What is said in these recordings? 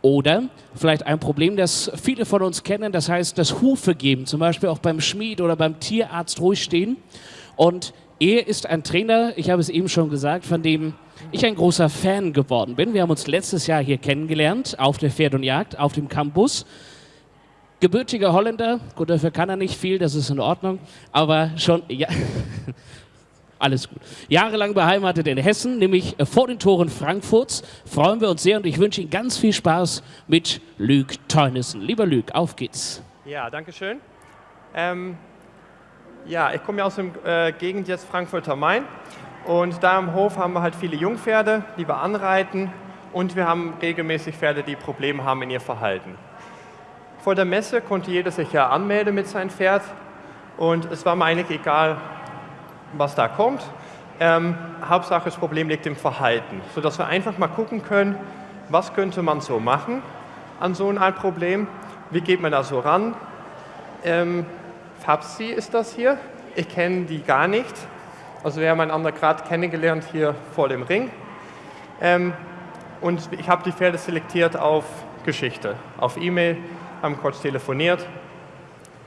Oder vielleicht ein Problem, das viele von uns kennen, das heißt das Hufe geben, zum Beispiel auch beim Schmied oder beim Tierarzt ruhig stehen. Und er ist ein Trainer, ich habe es eben schon gesagt, von dem ich ein großer Fan geworden bin. Wir haben uns letztes Jahr hier kennengelernt auf der Pferd und Jagd, auf dem Campus. Gebürtiger Holländer, gut, dafür kann er nicht viel, das ist in Ordnung, aber schon, ja, alles gut. Jahrelang beheimatet in Hessen, nämlich vor den Toren Frankfurts. Freuen wir uns sehr und ich wünsche Ihnen ganz viel Spaß mit Luc Teunissen. Lieber Luc, auf geht's. Ja, danke schön. Ähm, ja, ich komme ja aus der äh, Gegend jetzt Frankfurter Main und da am Hof haben wir halt viele Jungpferde, die wir anreiten und wir haben regelmäßig Pferde, die Probleme haben in ihr Verhalten. Vor der Messe konnte jeder sich ja anmelden mit seinem Pferd und es war mir eigentlich egal, was da kommt. Ähm, Hauptsache das Problem liegt im Verhalten, sodass wir einfach mal gucken können, was könnte man so machen an so ein Problem, wie geht man da so ran. Ähm, Fabsi ist das hier, ich kenne die gar nicht, also wir haben einander gerade kennengelernt hier vor dem Ring. Ähm, und ich habe die Pferde selektiert auf Geschichte, auf E-Mail, haben kurz telefoniert,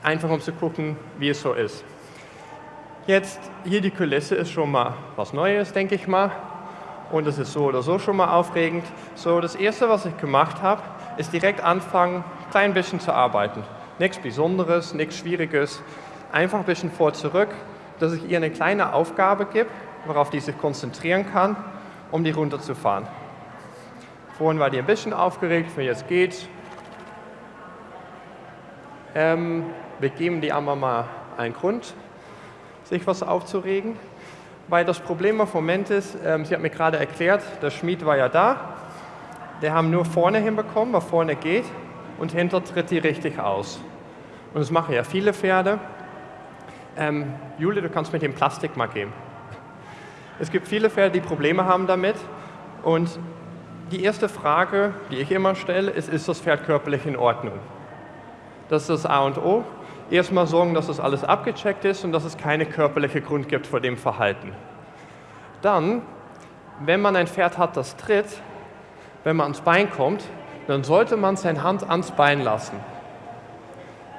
einfach um zu gucken, wie es so ist. Jetzt, hier die Kulisse ist schon mal was Neues, denke ich mal. Und es ist so oder so schon mal aufregend. So, das Erste, was ich gemacht habe, ist direkt anfangen, ein klein bisschen zu arbeiten. Nichts Besonderes, nichts Schwieriges. Einfach ein bisschen vor zurück, dass ich ihr eine kleine Aufgabe gebe, worauf die sich konzentrieren kann, um die runterzufahren. Vorhin war die ein bisschen aufgeregt, wie jetzt geht's. Ähm, wir geben die einmal mal einen Grund, sich was aufzuregen. Weil das Problem im Moment ist, ähm, sie hat mir gerade erklärt, der Schmied war ja da, der haben nur vorne hinbekommen, was vorne geht, und hinter tritt die richtig aus. Und das machen ja viele Pferde. Ähm, Jule, du kannst mit dem Plastik mal geben. Es gibt viele Pferde, die Probleme haben damit. Und die erste Frage, die ich immer stelle, ist, ist das Pferd körperlich in Ordnung? Das ist das A und O erstmal sorgen, dass das alles abgecheckt ist und dass es keine körperliche Grund gibt vor dem Verhalten. Dann, wenn man ein Pferd hat, das tritt, wenn man ans Bein kommt, dann sollte man seine Hand ans Bein lassen.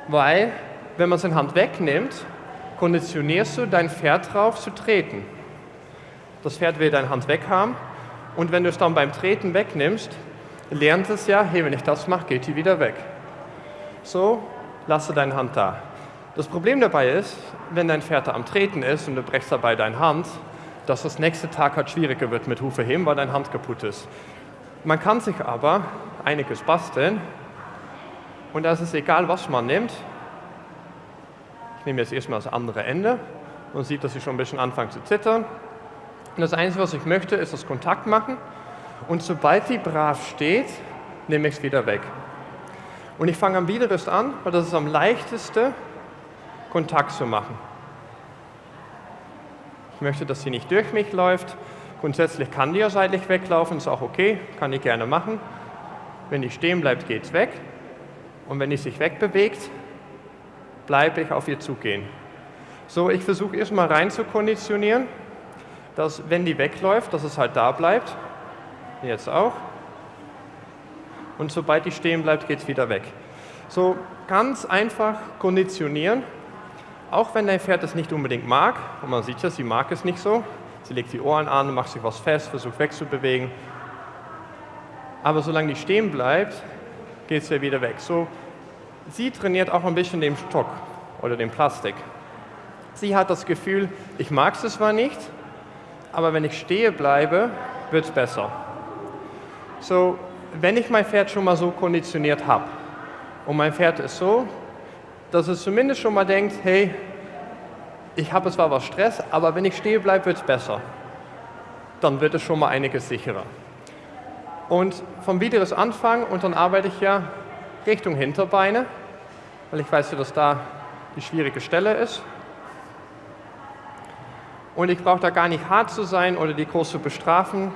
Weil, wenn man seine Hand wegnimmt, konditionierst du dein Pferd darauf zu treten. Das Pferd will deine Hand weghaben und wenn du es dann beim Treten wegnimmst, lernt es ja, hey, wenn ich das mache, geht die wieder weg. So, lasse deine Hand da. Das Problem dabei ist, wenn dein Pferd am Treten ist und du brechst dabei deine Hand, dass das nächste Tag halt schwieriger wird mit Hufe heben, weil deine Hand kaputt ist. Man kann sich aber einiges basteln und da ist egal, was man nimmt. Ich nehme jetzt erstmal das andere Ende und sieht, dass ich schon ein bisschen anfange zu zittern. Und das Einzige, was ich möchte, ist das Kontakt machen und sobald die brav steht, nehme ich es wieder weg. Und ich fange am Widerrist an, weil das ist am leichtesten, Kontakt zu machen. Ich möchte, dass sie nicht durch mich läuft. Grundsätzlich kann die ja seitlich weglaufen, ist auch okay, kann die gerne machen. Wenn die stehen bleibt, geht es weg. Und wenn die sich wegbewegt, bleibe ich auf ihr zugehen. So, ich versuche erstmal rein zu konditionieren, dass wenn die wegläuft, dass es halt da bleibt. Jetzt auch und sobald die stehen bleibt, geht es wieder weg. So ganz einfach konditionieren, auch wenn dein Pferd es nicht unbedingt mag, und man sieht ja, sie mag es nicht so, sie legt die Ohren an, macht sich was fest, versucht wegzubewegen, aber solange die stehen bleibt, geht es ja wieder weg. So, sie trainiert auch ein bisschen den Stock oder den Plastik. Sie hat das Gefühl, ich mag es zwar nicht, aber wenn ich stehe bleibe, wird es besser. So, wenn ich mein Pferd schon mal so konditioniert habe und mein Pferd ist so, dass es zumindest schon mal denkt, hey, ich habe zwar was Stress, aber wenn ich stehe bleibe, wird es besser. Dann wird es schon mal einiges sicherer. Und vom Videos Anfang und dann arbeite ich ja Richtung Hinterbeine, weil ich weiß ja, dass da die schwierige Stelle ist. Und ich brauche da gar nicht hart zu sein oder die zu bestrafen,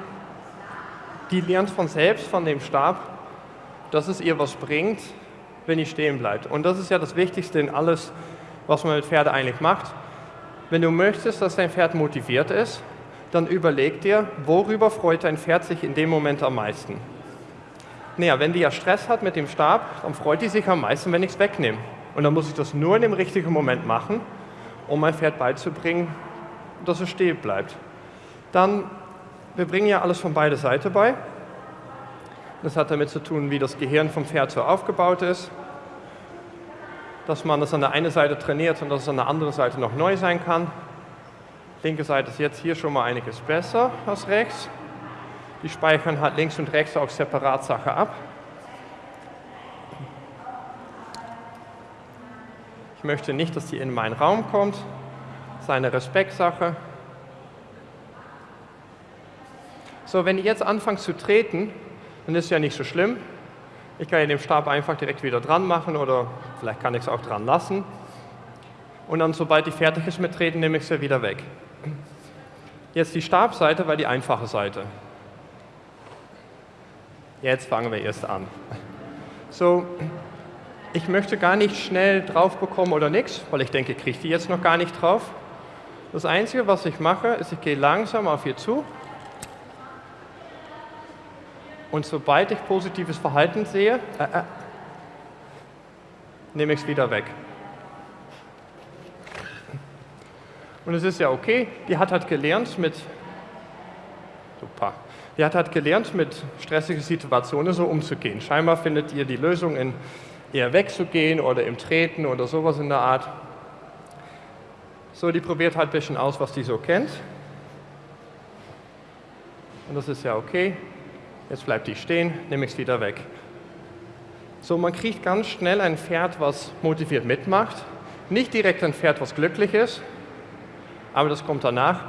die lernt von selbst, von dem Stab, dass es ihr was bringt, wenn die stehen bleibt. Und das ist ja das Wichtigste in alles, was man mit Pferden eigentlich macht. Wenn du möchtest, dass dein Pferd motiviert ist, dann überleg dir, worüber freut dein Pferd sich in dem Moment am meisten. Naja, wenn die ja Stress hat mit dem Stab, dann freut die sich am meisten, wenn ich es wegnehme. Und dann muss ich das nur in dem richtigen Moment machen, um mein Pferd beizubringen, dass es stehen bleibt. Dann, wir bringen ja alles von beider Seite bei. Das hat damit zu tun, wie das Gehirn vom Pferd so aufgebaut ist. Dass man das an der einen Seite trainiert und dass es an der anderen Seite noch neu sein kann. Linke Seite ist jetzt hier schon mal einiges besser als rechts. Die speichern halt links und rechts auch separat Sache ab. Ich möchte nicht, dass die in meinen Raum kommt. Das ist eine Respektsache. So, wenn ihr jetzt anfangt zu treten, dann ist es ja nicht so schlimm. Ich kann den Stab einfach direkt wieder dran machen oder vielleicht kann ich es auch dran lassen. Und dann, sobald die fertig ist mit Treten, nehme ich sie wieder weg. Jetzt die Stabseite war die einfache Seite. Jetzt fangen wir erst an. So, ich möchte gar nicht schnell drauf bekommen oder nichts, weil ich denke, ich kriege die jetzt noch gar nicht drauf. Das Einzige, was ich mache, ist, ich gehe langsam auf ihr zu und sobald ich positives Verhalten sehe, äh, äh, nehme ich es wieder weg. Und es ist ja okay, die hat halt gelernt mit, super, die hat halt gelernt mit stressigen Situationen so umzugehen. Scheinbar findet ihr die Lösung in eher wegzugehen oder im Treten oder sowas in der Art. So, die probiert halt ein bisschen aus, was die so kennt. Und das ist ja okay. Jetzt bleibt die stehen, nehme ich es wieder weg. So, man kriegt ganz schnell ein Pferd, was motiviert mitmacht. Nicht direkt ein Pferd, was glücklich ist, aber das kommt danach.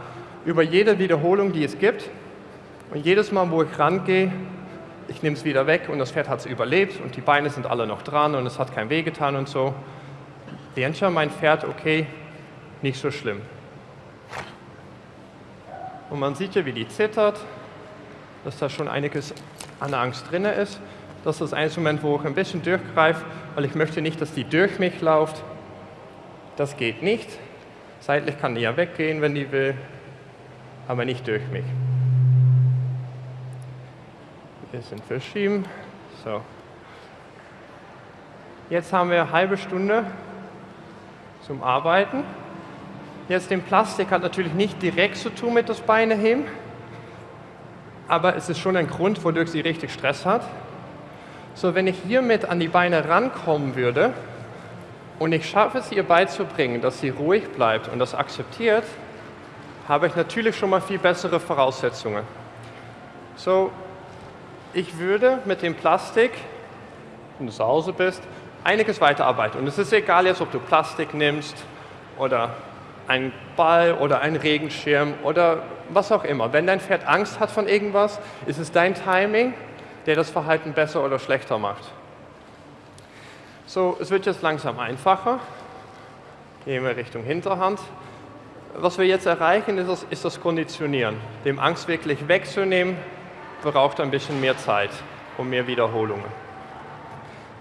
Über jede Wiederholung, die es gibt und jedes Mal, wo ich rangehe, ich nehme es wieder weg und das Pferd hat es überlebt und die Beine sind alle noch dran und es hat kein Weh getan und so, lernt ja mein Pferd, okay, nicht so schlimm. Und man sieht ja, wie die zittert, dass da schon einiges an Angst drin ist. Das ist ein Moment, wo ich ein bisschen durchgreife, weil ich möchte nicht, dass die durch mich läuft. Das geht nicht. Seitlich kann die ja weggehen, wenn die will, aber nicht durch mich. Ein bisschen verschieben. So. Jetzt haben wir eine halbe Stunde zum Arbeiten. Jetzt den Plastik hat natürlich nicht direkt zu tun mit das Beine heben, aber es ist schon ein Grund, wodurch sie richtig Stress hat. So, wenn ich hiermit an die Beine rankommen würde und ich schaffe es ihr beizubringen, dass sie ruhig bleibt und das akzeptiert, habe ich natürlich schon mal viel bessere Voraussetzungen. So, ich würde mit dem Plastik, wenn du zu Hause bist, einiges weiterarbeiten. Und es ist egal jetzt, ob du Plastik nimmst oder einen Ball oder einen Regenschirm oder was auch immer. Wenn dein Pferd Angst hat von irgendwas, ist es dein Timing, der das Verhalten besser oder schlechter macht. So, es wird jetzt langsam einfacher. Gehen wir Richtung Hinterhand. Was wir jetzt erreichen, ist das, ist das Konditionieren. Dem Angst wirklich wegzunehmen, braucht ein bisschen mehr Zeit und mehr Wiederholungen.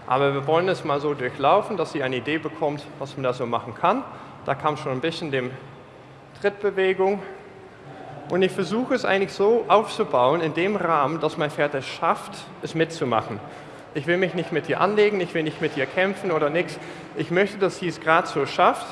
Aber wir wollen es mal so durchlaufen, dass sie eine Idee bekommt, was man da so machen kann. Da kam schon ein bisschen dem Trittbewegung. Und ich versuche es eigentlich so aufzubauen, in dem Rahmen, dass mein Pferd es schafft, es mitzumachen. Ich will mich nicht mit ihr anlegen, ich will nicht mit ihr kämpfen oder nichts. Ich möchte, dass sie es gerade so schafft,